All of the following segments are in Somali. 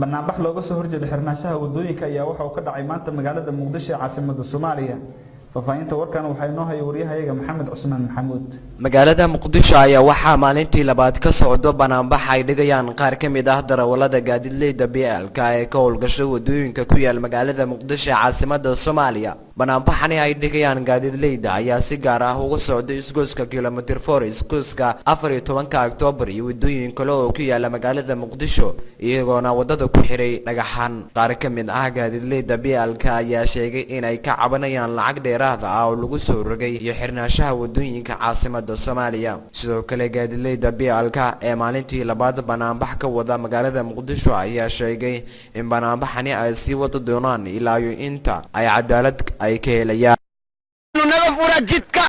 banaanbax looga soo horjeeda xirnaanshaha waddooyinka ayaa waxa uu ka dhacay maanta magaalada muqdisho ee caasimada soomaaliya. Faahfaahinta warkan waxaa inoo haya waryahayaga maxamed cusmaan maxamuud. Magaalada muqdisho ayaa waxaa maalintii labaad ka socdo banaanbax ay dhigayaan qaar ka mid ah darawalada gaadiidleyda blk ee ka howlgasha waddooyinka ku yaal magaalada muqdisho ee caasimada soomaaliya banaanbaxani ay dhigayaan gaadiidleyda ayaa si gaar ah uga socda isgoyska kilomitr for isgoyska afar iyo tobanka oktoobar iyo wadooyin kale oo ku yaalla magaalada muqdisho iyagoona waddada ku xiray dhagaxaan qaar ka mid ah gaadiidleyda blk ayaa sheegay inay ka cabanayaan lacag dheeraada ah oo lagu soo rogay iyo xirnaanshaha waddooyinka caasimada soomaaliya sidoo kale gaadiidleyda blk ee maalintii labaad banaanbax ka wada magaalada muqdisho ayaa sheegay in banaanbaxani ay sii wada doonaan ilaa iyo inta. Ay cadaalad Hay que ya. Una locura jitka.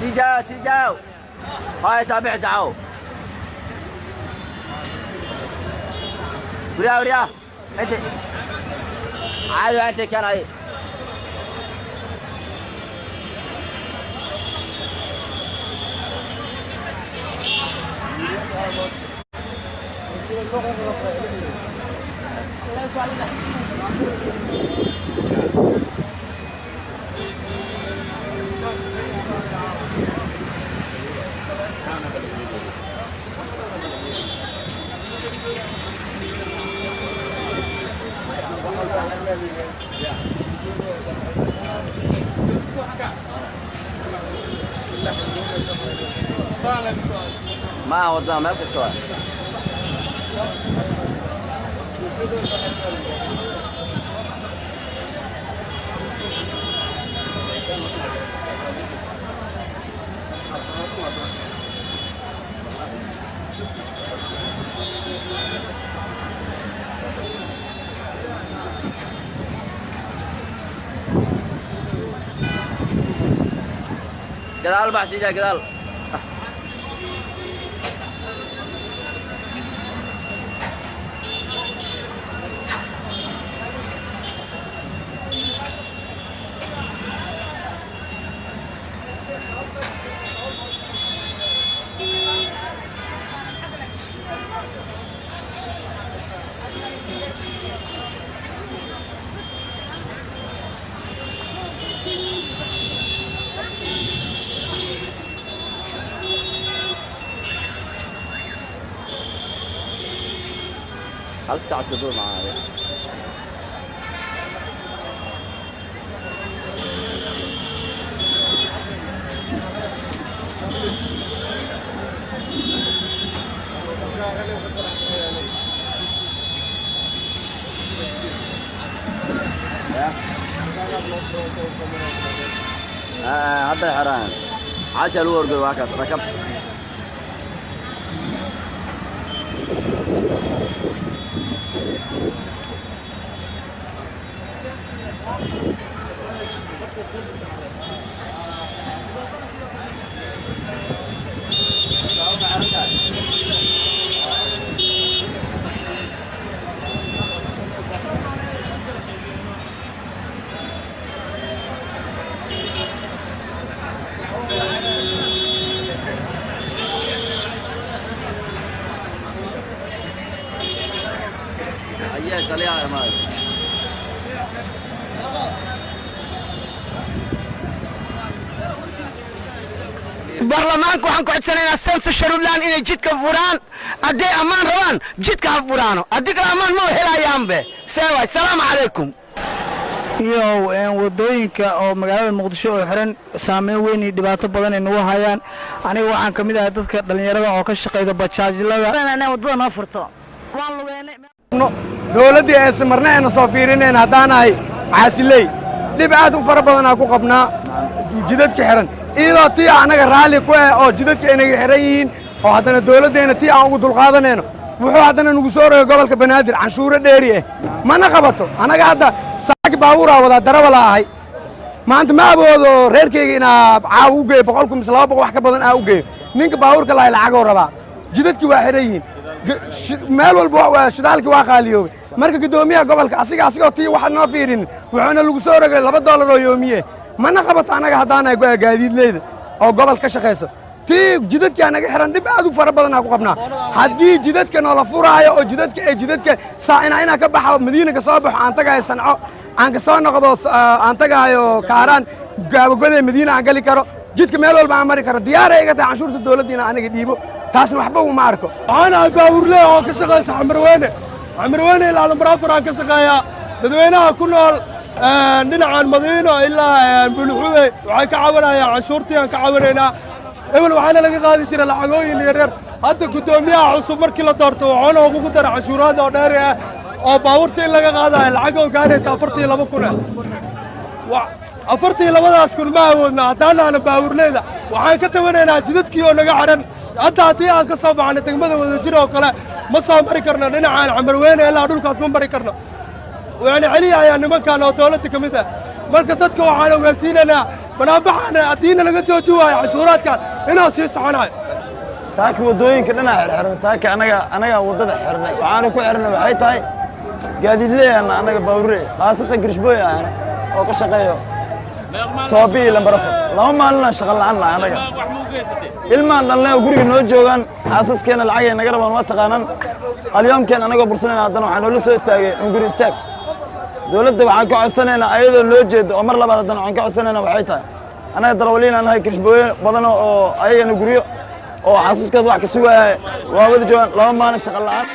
xin chào xin chào. Hỏi sao mẹ sao đi đâu đi đâu? Anh chị. Ai rồi anh chị kia này? ما هو الضامن ما في سؤال. Quedal, va, sí, ya. حاولت ساعة بدور معاه. آه،, آه عبد الحرام. عاش الورد واكس ركبت Thank you. Baarlamaanka waxaan ku codsanaynaa sensa sharuudlaan inay jidka furaan? Hadday ammaan rabaan jidka ha furaano. Haddii kale ammaan ma helayaanbe. Seewaay salaamu calaykum iyo waddooyinka oo magaalada muqdisho oo xiran saameyn weyn iyo dhibaato badan ay nagu hayaan. Aniga waxaan ka mid ahay dadka dhallinyarada oo ka shaqayda bajaajlada waddada noo furto dowladdii aysa marna ayna soo fiirinayn haddaanahay caasiley dhib aad u fara badanaa ku qabnaa. Jidadka xihan iyadoo tii annaga raalli ku ah oo jidadka aynaga xihan yihiin oo haddana dowladdeenna tii aan ugu dulqaadanayno wuxuu haddana nagu soo rogay gobolka banaadir canshuuro dheeri ah mana qabato annaga hadda saaki baabuuraa wadaa darawala ahay. Maanta ma awoodo reerkayga inaa caawa u geeyo boqol kun mise laba boqol wax ka badan aa u geeyo. Ninka baabuurka lahay lacagoo rabaa. Jidadkii waa xihan yihiin. Meel walba shidaalkii waa qaaliyoobay. Marka guddoomiyaha gobolka asiga asigoo tii waxa noo fiirinin wuxuuna lagu soo rogay laba doolar oo yoomiye mana qabato annaga haddaanahay go- gaadiidleyda oo gobol ka shaqayso tii jidadkii anaga xihan dhib aad u fara badanaa ku qabnaa. Haddii jidadka noola furaayo oo jidadka ee jidadka saa inaa inaa ka baxo madiina ka soo baxo aan tagahayo sanco aan ka soo noqdo aan tagahayo kaaraan gaabagodee madiina aan gali karo jidka meel walba aan mari karo. Diyaaray iga tahay canshuurta dowladda inaan aniga dhiibo. Taasna waxba uma arko. Waxaan ahay baawurle oo ka shaqaysa xamarweyne xamarweyne ilaa lambarafur aan ka shaqeeyaa. Dadweynaha ku nool dhinacan madiino ilaa buluxuwe waxay ka cawanayaan canshuurtii aan ka cawanaynaa. Ebel waxaana laga qaadi jira lacagooyin yaryar hadda guddoomiyaha cusub markii la doorto waxaana ugu dara canshuuraad oo dheeri ah oo baabuurta in laga qaadayo lacag oo gaaraysa afartii laba kun Wa- afartii labadaas kun ma awoodna haddaanaana baawurleyda waxaan ka tawanaynaa jidadkii oo naga xidhan hadda haddii aan ka soo baxno degmada wadajir oo kale ma soo mari karno dhinacaan xamarweyne ilaa dhulkaas ma mari karno ويعني علي يا يعني ما كان دولتك مثل. مركز تدكو على وغسينا لا بلا بحنا اتينا لقد جوجوا يا عشورات كان. هنا سيس عنا ساك ودوين كلنا حرن ساك أنا أنا ودد حرن وأنا كو حرن وحي تاي قاعد لي أنا أنا باوري خاصة قرشبويا أنا يعني. أو كشقيو صوبي لمبرف. لو ما لنا شغل عنا أنا المال لنا وقولي انه جوغان أساس كان العين نقرب ما تقانن. اليوم كان أنا قبل سنين هذا وحنا لسه استاقي. نقول استاقي dowladda waxaan ka codsanaynaa ayadoo loo jeedo oo mar labaad haddana waxaan ka codsanaynaa waxay tahay. Annaga darawaliin aan nahay kirishbooye badan oo ayagana guryo oo xasuuskooda wax ka sugaya waa wada joogaan laba maalin shaqa la'aan